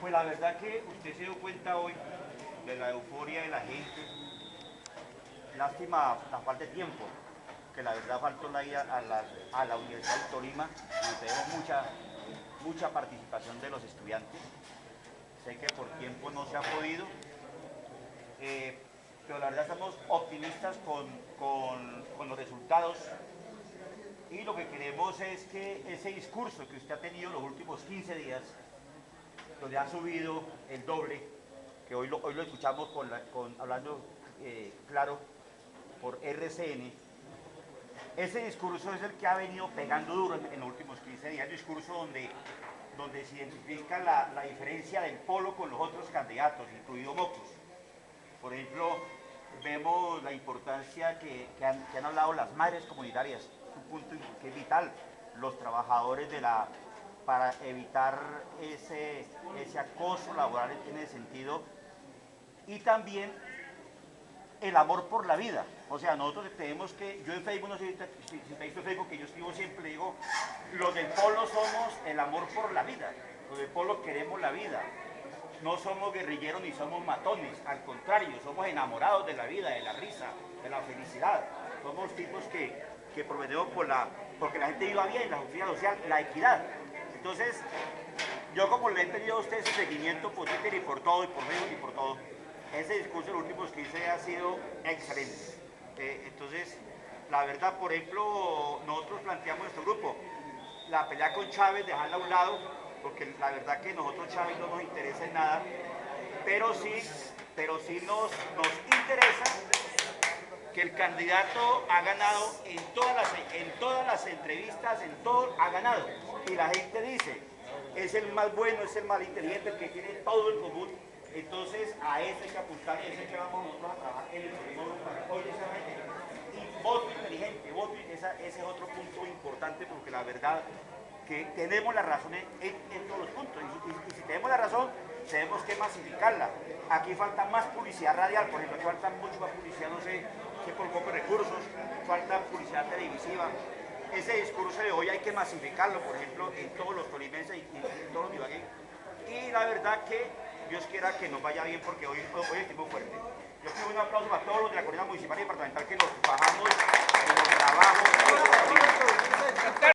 pues la verdad que usted se dio cuenta hoy de la euforia de la gente. Lástima la falta de tiempo, que la verdad faltó la ida a la, Universidad de Tolima y tenemos mucha, mucha participación de los estudiantes. Sé que por tiempo no se ha podido, eh, pero la verdad estamos optimistas con, con, con los resultados y lo que queremos es que ese discurso que usted ha tenido los últimos 15 días, donde ha subido el doble, que hoy lo, hoy lo escuchamos con, con hablando eh, claro por RCN, ese discurso es el que ha venido pegando duro en, los últimos 15 días, el discurso donde, donde se identifica la, la, diferencia del polo con los otros candidatos, incluido Mocos. Por ejemplo, vemos la importancia que, que, han, que han hablado las madres comunitarias, un punto que es vital, los trabajadores de la para evitar ese, ese acoso laboral en ese sentido. Y también el amor por la vida. O sea, nosotros tenemos que, yo en Facebook, no sé si, te visto Facebook, que yo escribo siempre, digo, los del polo somos el amor por la vida, los del polo queremos la vida, no somos guerrilleros ni somos matones, al contrario, somos enamorados de la vida, de la risa, de la felicidad, somos tipos que, que prometemos por la, porque la gente viva bien, la justicia social, la equidad. Entonces, yo como le he pedido a usted ese seguimiento por Twitter y por todo, y por Facebook y por todo, ese discurso de los últimos 15 ha sido excelente. Eh, entonces, la verdad, por ejemplo, nosotros planteamos nuestro grupo, la pelea con Chávez, dejarla a un lado, porque la verdad que nosotros Chávez no nos interesa en nada, pero sí, pero sí nos, nos interesa que el candidato ha ganado en todas, las, en todas las entrevistas, en todo, ha ganado. Y la gente dice, es el más bueno, es el más inteligente, el que tiene todo en común. Entonces a ese que apuntar y ese que vamos nosotros a trabajar en el para hoy esa gente. Y voto inteligente, voto, esa, ese es otro punto importante porque la verdad que tenemos la razón en, todos los puntos. Y, y, si tenemos la razón, tenemos que masificarla. Aquí falta más publicidad radial, por ejemplo, aquí falta mucho más publicidad, no sé, pocos recursos, falta publicidad televisiva. Ese discurso de hoy hay que masificarlo, por ejemplo, en todos los tolimenses y, en todos los ibagueños. Y la verdad que Dios quiera que nos vaya bien porque hoy, hoy es tiempo fuerte. Yo pido un aplauso para todos los de la Comunidad Municipal y Departamental